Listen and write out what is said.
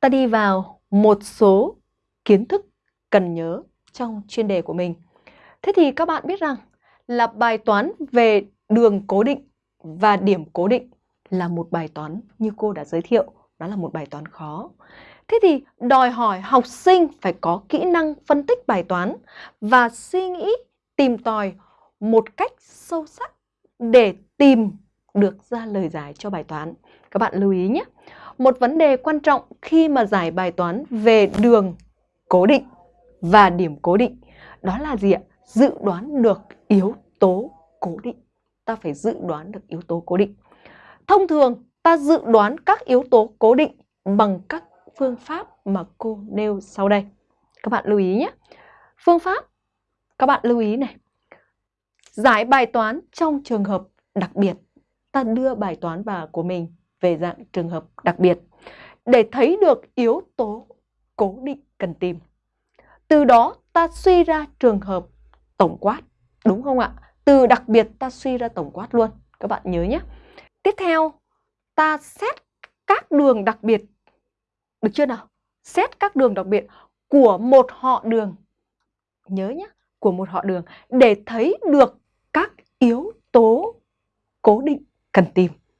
ta đi vào một số kiến thức cần nhớ trong chuyên đề của mình. Thế thì các bạn biết rằng là bài toán về đường cố định và điểm cố định là một bài toán như cô đã giới thiệu, đó là một bài toán khó. Thế thì đòi hỏi học sinh phải có kỹ năng phân tích bài toán và suy nghĩ, tìm tòi một cách sâu sắc để tìm được ra lời giải cho bài toán. Các bạn lưu ý nhé. Một vấn đề quan trọng khi mà giải bài toán về đường cố định và điểm cố định đó là gì ạ? Dự đoán được yếu tố cố định. Ta phải dự đoán được yếu tố cố định. Thông thường ta dự đoán các yếu tố cố định bằng các phương pháp mà cô nêu sau đây. Các bạn lưu ý nhé. Phương pháp, các bạn lưu ý này. Giải bài toán trong trường hợp đặc biệt. Ta đưa bài toán và của mình về dạng trường hợp đặc biệt để thấy được yếu tố cố định cần tìm. Từ đó ta suy ra trường hợp tổng quát, đúng không ạ? Từ đặc biệt ta suy ra tổng quát luôn. Các bạn nhớ nhé. Tiếp theo, ta xét các đường đặc biệt. Được chưa nào? Xét các đường đặc biệt của một họ đường. Nhớ nhé, của một họ đường để thấy được các yếu tố cố định cần tìm.